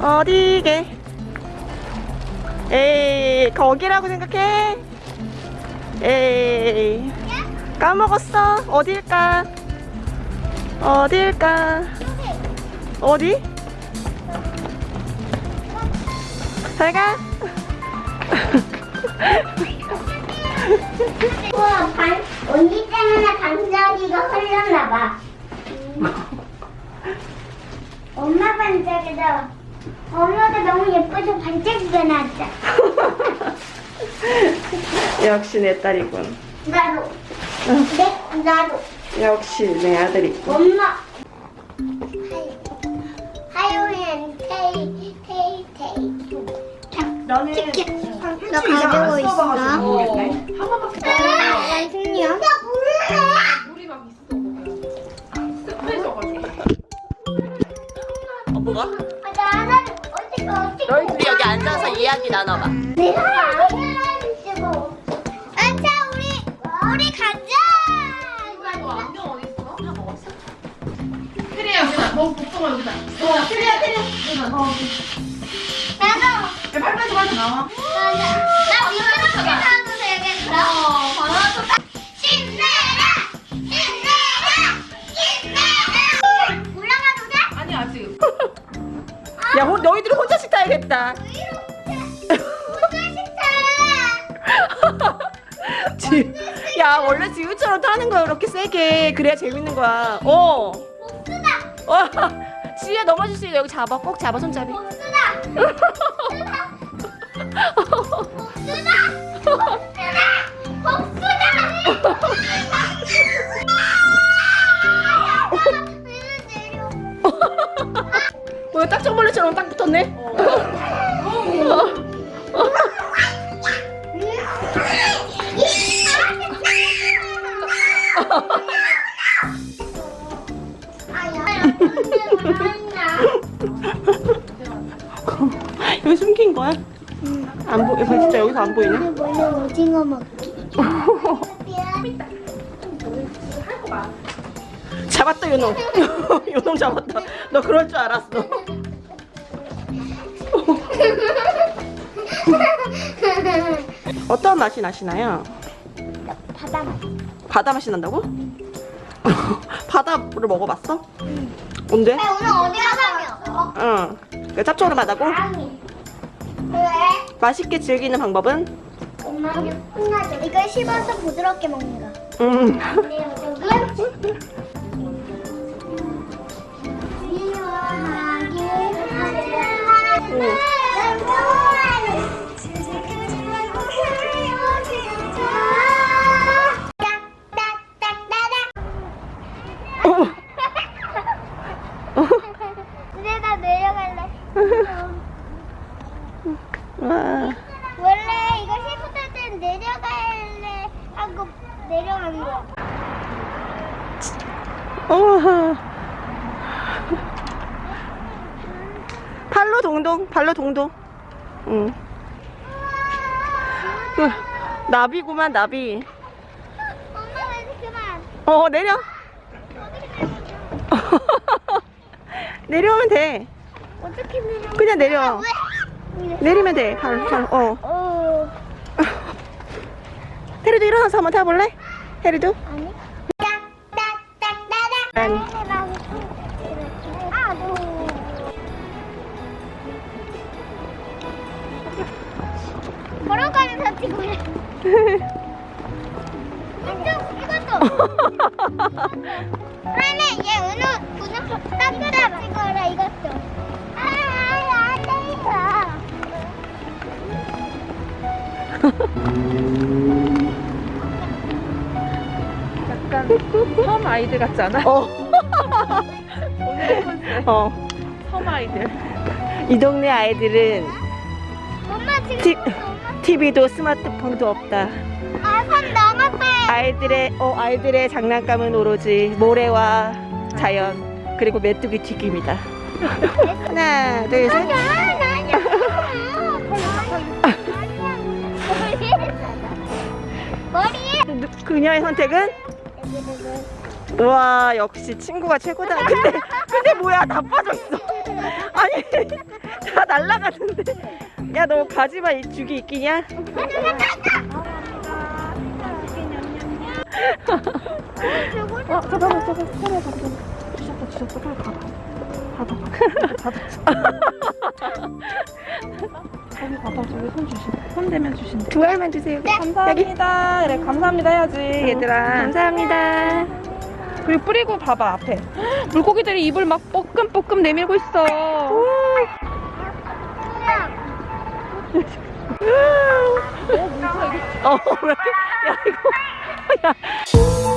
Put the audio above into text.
어디게? 에이, 거기라고 생각해? 에이, 까먹었어. 어딜까? 어딜까? 어디? 잘 가. 우와, 반, 언니 때문에 반짝이가 흘렸나봐. 엄마 반짝이다. 엄마가 너무 예뻐서 반짝이가 났다. 역시 내 딸이군. 나도. 네, 나도. 역시 내 아들이군. 엄마. 하요엔 테이, 테이, 테이. 나는 너 가지고 있어? 모르겠네. 완승이야? 나 몰라. 물이 막 있어. 습해져가지고. 어, 뭐가? 너희 둘이 여기 앉아서 이야기 나눠봐. 내가. 아차 우리 우리 가자. 너 안경 어디 있어? 다 먹었어? 테리야 여기다. 너 복숭아 여기다. 어, 테리야 테리야. 여기다. 어. 나도. 야, 팔팔 좀 나와. 맞아. 나 이거 하도 되겠어. 어, 바나나 힘내라, 힘내라, 힘내라. 올라가도 돼? 아니 아직. 야, 호, 너희들이 혼자씩 타야겠다. 지, 야, 원래 지우처럼 타는 거야, 이렇게 세게. 그래야 재밌는 거야. 어. 어. 지우야, 넘어질 수 있어. 여기 잡아. 꼭 잡아, 손잡이. 왜 딱정 벌레처럼 딱 붙었네? 여기 숨긴 거야? 안 보, 이거 진짜 여기서 안 보이냐? 원래 오징어 먹기. 잡았다, 요놈. 요놈 잡았다. 너 그럴 줄 알았어. 어떤 맛이 나시나요? 바다 맛. 바다 맛이 난다고? 바다를 먹어봤어? 언제? 오늘 어디 가서? 응. 그 짭조름하다고? 아니. 왜? 맛있게 즐기는 방법은? 엄마 혼나죠. 이걸 씹어서 부드럽게 먹는 거. 음. 네, 내려가는 거야. 어. 발로 동동, 발로 동동. 응. 그, 나비구만, 나비. 엄마 왜 그만? 어, 내려. 내려오면 돼. 어떻게 내려? 그냥 내려. 왜? 내리면 돼. 발, 발, 어. 어. 테리도 일어나서 한번 타볼래? 테리도? 아니. 너. 걸어가는 사티고 이쪽 이것도. 그러면 얘 은우 분홍 따뜻한 찍어라 이것도. 아, 안 돼요. 약간 섬 아이들 같지 않아? 어. 어. 섬 아이들. 이 동네 아이들은 엄마 지금 티- TV도 스마트폰도 없다. 아선 넘었어요. 아이들의 어 아이들의 장난감은 오로지 모래와 자연 그리고 메뚜기 튀김이다. 하나, 둘, 셋. 아니야, 아니야. 머리에 누- 그녀의 선택은? 우와 역시 친구가 최고다. 근데 근데 뭐야 다 빠져 있어. 아니 다 날라가는데. 야 너 가지마 이 죽이 있기냐? 어 잠깐만 잠깐만. 소리야 잠깐만. 뒤졌다 뒤졌다. 빨리 가봐 닫아 닫아 저기 봐봐 저기 손 주신 손 대면 주신대 두 알만 주세요. 감사합니다. 그래 감사합니다 해야지. 얘들아 감사합니다. 그리고 뿌리고 봐봐 앞에. 물고기들이 입을 막 뻐끔뻐끔 내밀고 있어. 어, 왜 야, 이거, 야.